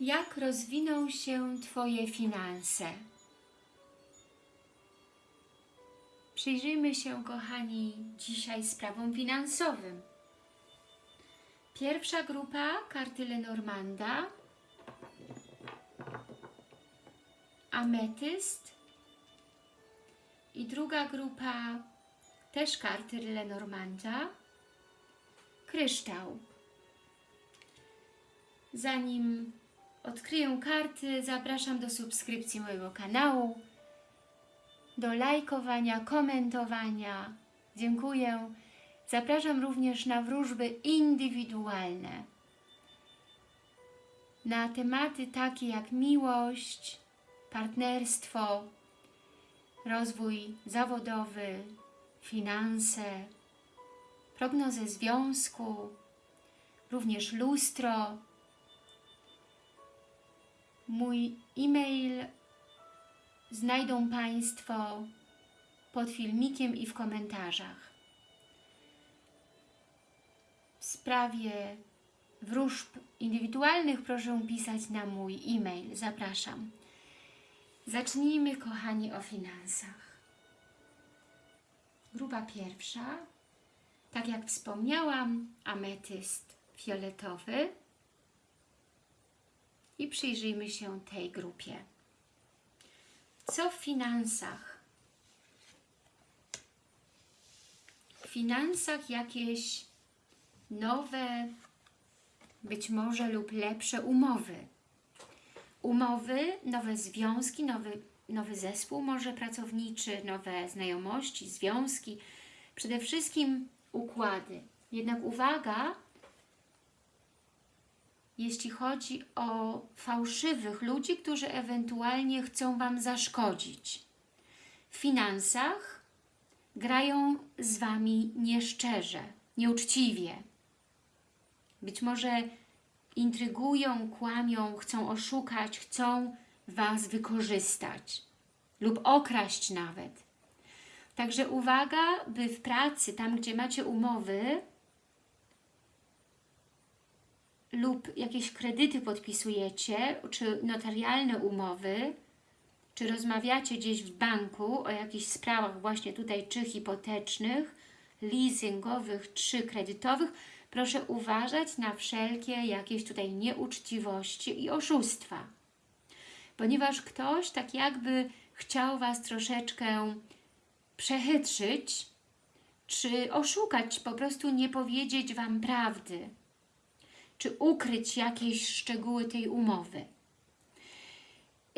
Jak rozwiną się Twoje finanse? Przyjrzyjmy się, kochani, dzisiaj sprawom finansowym. Pierwsza grupa karty Lenormanda, ametyst i druga grupa też karty Lenormanda, kryształ. Zanim odkryję karty, zapraszam do subskrypcji mojego kanału, do lajkowania, komentowania. Dziękuję. Zapraszam również na wróżby indywidualne. Na tematy takie jak miłość, partnerstwo, rozwój zawodowy, finanse, prognozę związku, również lustro. Mój e-mail znajdą Państwo pod filmikiem i w komentarzach. W sprawie wróżb indywidualnych proszę pisać na mój e-mail. Zapraszam. Zacznijmy, kochani, o finansach. Grupa pierwsza, tak jak wspomniałam, ametyst fioletowy i przyjrzyjmy się tej grupie. Co w finansach? W finansach jakieś nowe, być może lub lepsze umowy. Umowy, nowe związki, nowy, nowy zespół może pracowniczy, nowe znajomości, związki, przede wszystkim układy. Jednak uwaga, jeśli chodzi o fałszywych ludzi, którzy ewentualnie chcą Wam zaszkodzić. W finansach grają z Wami nieszczerze, nieuczciwie. Być może intrygują, kłamią, chcą oszukać, chcą Was wykorzystać lub okraść nawet. Także uwaga, by w pracy, tam gdzie macie umowy, lub jakieś kredyty podpisujecie, czy notarialne umowy, czy rozmawiacie gdzieś w banku o jakichś sprawach właśnie tutaj, czy hipotecznych, leasingowych, czy kredytowych, proszę uważać na wszelkie jakieś tutaj nieuczciwości i oszustwa. Ponieważ ktoś tak jakby chciał Was troszeczkę przechytrzyć, czy oszukać, po prostu nie powiedzieć Wam prawdy czy ukryć jakieś szczegóły tej umowy.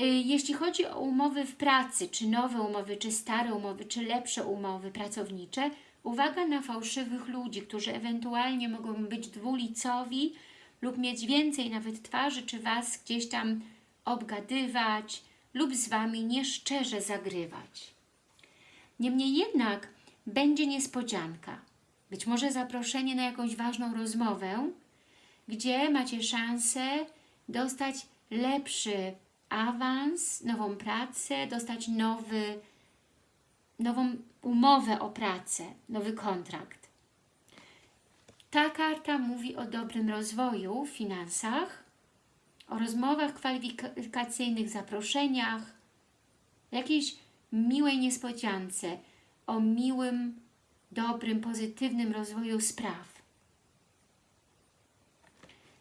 Y, jeśli chodzi o umowy w pracy, czy nowe umowy, czy stare umowy, czy lepsze umowy pracownicze, uwaga na fałszywych ludzi, którzy ewentualnie mogą być dwulicowi lub mieć więcej nawet twarzy, czy Was gdzieś tam obgadywać lub z Wami nieszczerze zagrywać. Niemniej jednak będzie niespodzianka. Być może zaproszenie na jakąś ważną rozmowę, gdzie macie szansę dostać lepszy awans, nową pracę, dostać nowy, nową umowę o pracę, nowy kontrakt. Ta karta mówi o dobrym rozwoju w finansach, o rozmowach kwalifikacyjnych, zaproszeniach, jakiejś miłej niespodziance, o miłym, dobrym, pozytywnym rozwoju spraw.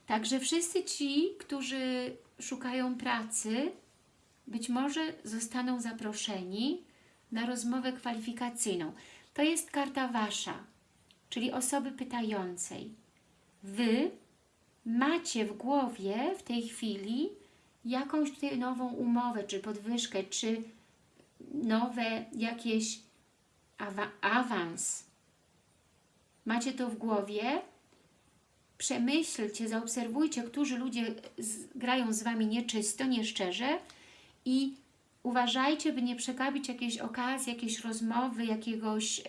Także wszyscy ci, którzy szukają pracy, być może zostaną zaproszeni na rozmowę kwalifikacyjną. To jest karta Wasza, czyli osoby pytającej. Wy macie w głowie w tej chwili jakąś tutaj nową umowę, czy podwyżkę, czy nowe jakieś awa awans. Macie to w głowie przemyślcie, zaobserwujcie, którzy ludzie z, grają z Wami nieczysto, nieszczerze i uważajcie, by nie przekabić jakiejś okazji, jakiejś rozmowy, jakiegoś y,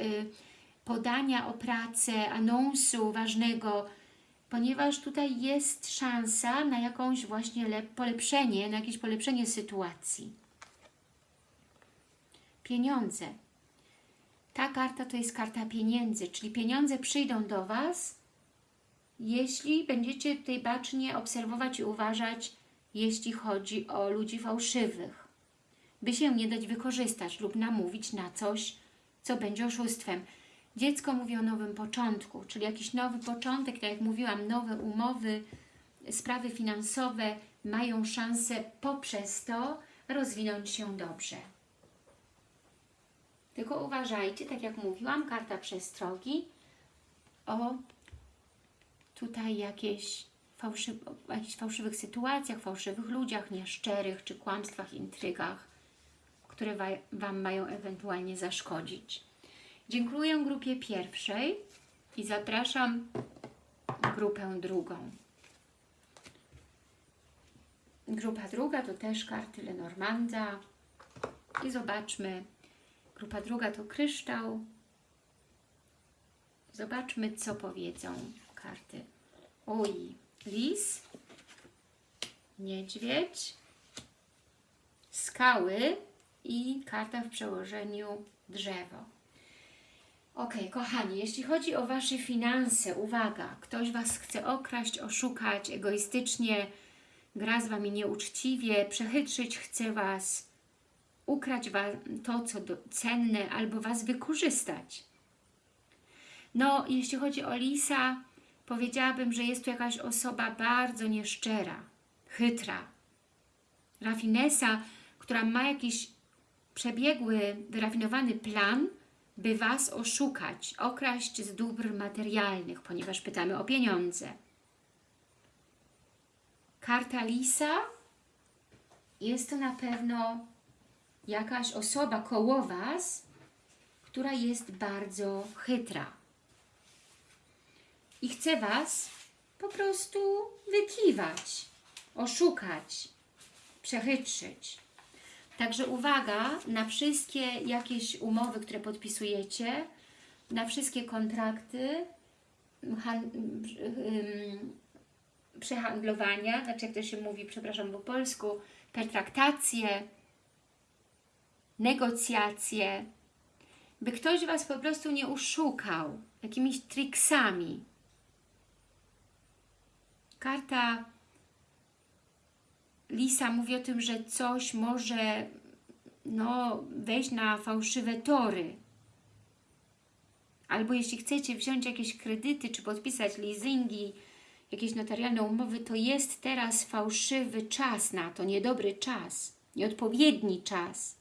podania o pracę, anonsu ważnego, ponieważ tutaj jest szansa na jakąś właśnie polepszenie, na jakieś polepszenie sytuacji. Pieniądze. Ta karta to jest karta pieniędzy, czyli pieniądze przyjdą do Was jeśli będziecie tutaj bacznie obserwować i uważać jeśli chodzi o ludzi fałszywych, by się nie dać wykorzystać lub namówić na coś, co będzie oszustwem. Dziecko mówi o nowym początku, czyli jakiś nowy początek, tak jak mówiłam, nowe umowy, sprawy finansowe mają szansę poprzez to rozwinąć się dobrze. Tylko uważajcie, tak jak mówiłam, karta przestrogi o tutaj jakieś fałszy, jakichś fałszywych sytuacjach, fałszywych ludziach, nieszczerych, czy kłamstwach, intrygach, które wa Wam mają ewentualnie zaszkodzić. Dziękuję grupie pierwszej i zapraszam grupę drugą. Grupa druga to też karty Lenormanda i zobaczmy. Grupa druga to kryształ. Zobaczmy, co powiedzą karty. Oj, lis, niedźwiedź, skały i karta w przełożeniu drzewo. Ok, kochani, jeśli chodzi o Wasze finanse, uwaga, ktoś Was chce okraść, oszukać egoistycznie, gra z Wami nieuczciwie, przechytrzyć chce Was, ukraść wam to, co do, cenne, albo Was wykorzystać. No, jeśli chodzi o Lisa, powiedziałabym, że jest to jakaś osoba bardzo nieszczera, chytra, rafinesa, która ma jakiś przebiegły, wyrafinowany plan, by Was oszukać, okraść z dóbr materialnych, ponieważ pytamy o pieniądze. Karta Lisa? Jest to na pewno jakaś osoba koło Was, która jest bardzo chytra i chce Was po prostu wykiwać, oszukać, przechytrzyć. Także uwaga na wszystkie jakieś umowy, które podpisujecie, na wszystkie kontrakty, przehandlowania, znaczy jak to się mówi, przepraszam po polsku, pertraktacje, negocjacje, by ktoś Was po prostu nie uszukał jakimiś triksami. Karta Lisa mówi o tym, że coś może no, wejść na fałszywe tory. Albo jeśli chcecie wziąć jakieś kredyty, czy podpisać leasingi, jakieś notarialne umowy, to jest teraz fałszywy czas na to, niedobry czas, nieodpowiedni czas.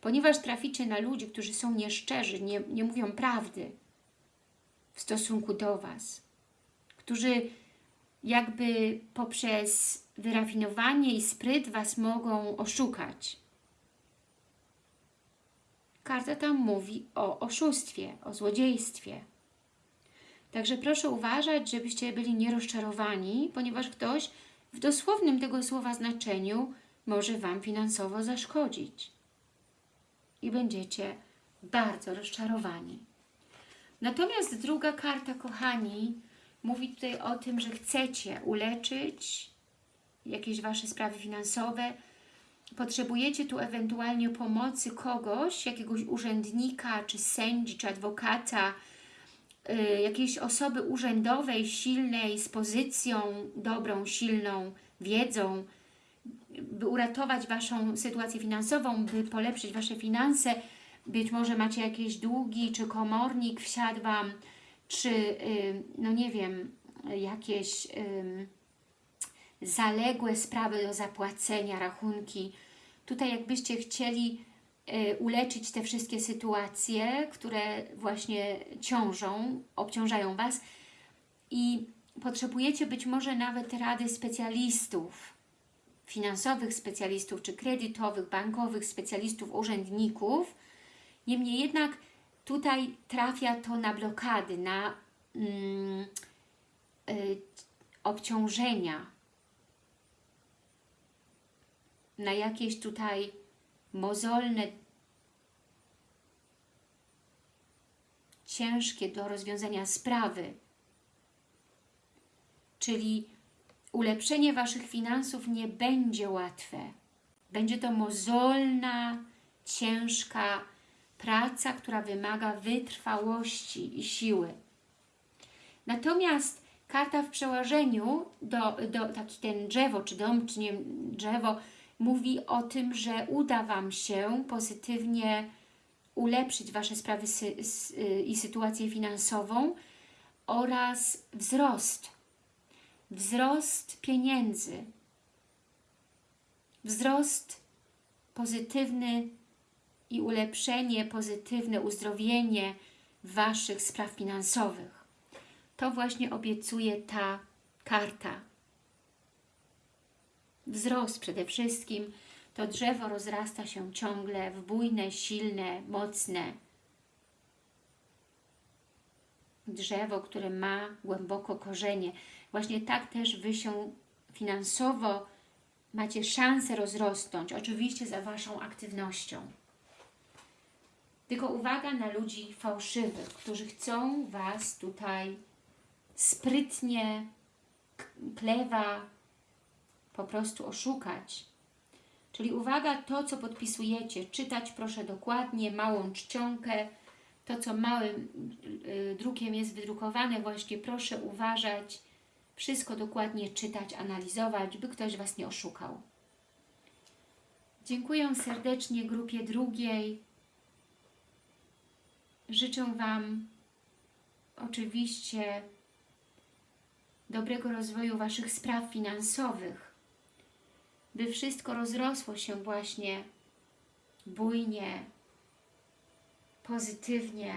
Ponieważ traficie na ludzi, którzy są nieszczerzy, nie, nie mówią prawdy w stosunku do Was, którzy jakby poprzez wyrafinowanie i spryt Was mogą oszukać. Karta tam mówi o oszustwie, o złodziejstwie. Także proszę uważać, żebyście byli nierozczarowani, ponieważ ktoś w dosłownym tego słowa znaczeniu może Wam finansowo zaszkodzić. I będziecie bardzo rozczarowani. Natomiast druga karta, kochani, mówi tutaj o tym, że chcecie uleczyć jakieś Wasze sprawy finansowe, potrzebujecie tu ewentualnie pomocy kogoś, jakiegoś urzędnika, czy sędzi, czy adwokata, y, jakiejś osoby urzędowej, silnej, z pozycją dobrą, silną, wiedzą, by uratować Waszą sytuację finansową, by polepszyć Wasze finanse. Być może macie jakieś długi, czy komornik wsiadł Wam, czy, no nie wiem, jakieś zaległe sprawy do zapłacenia, rachunki. Tutaj jakbyście chcieli y, uleczyć te wszystkie sytuacje, które właśnie ciążą, obciążają Was i potrzebujecie być może nawet rady specjalistów, finansowych specjalistów, czy kredytowych, bankowych specjalistów, urzędników. Niemniej jednak tutaj trafia to na blokady, na mm, y, obciążenia, na jakieś tutaj mozolne, ciężkie do rozwiązania sprawy. Czyli ulepszenie Waszych finansów nie będzie łatwe. Będzie to mozolna, ciężka praca, która wymaga wytrwałości i siły. Natomiast Karta w przełożeniu, do, do, taki ten drzewo, czy dom, czy nie drzewo, mówi o tym, że uda Wam się pozytywnie ulepszyć Wasze sprawy sy, i sytuację finansową oraz wzrost. Wzrost pieniędzy. Wzrost pozytywny i ulepszenie, pozytywne uzdrowienie Waszych spraw finansowych. To właśnie obiecuje ta karta. Wzrost przede wszystkim. To drzewo rozrasta się ciągle w bujne, silne, mocne drzewo, które ma głęboko korzenie. Właśnie tak też Wy się finansowo macie szansę rozrosnąć, oczywiście za Waszą aktywnością. Tylko uwaga na ludzi fałszywych, którzy chcą Was tutaj sprytnie, klewa, po prostu oszukać. Czyli uwaga, to co podpisujecie, czytać proszę dokładnie, małą czcionkę, to co małym y, drukiem jest wydrukowane, właśnie proszę uważać, wszystko dokładnie czytać, analizować, by ktoś Was nie oszukał. Dziękuję serdecznie grupie drugiej. Życzę Wam oczywiście dobrego rozwoju Waszych spraw finansowych, by wszystko rozrosło się właśnie bujnie, pozytywnie,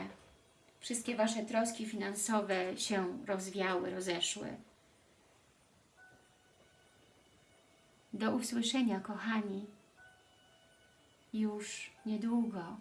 wszystkie Wasze troski finansowe się rozwiały, rozeszły. Do usłyszenia, kochani, już niedługo.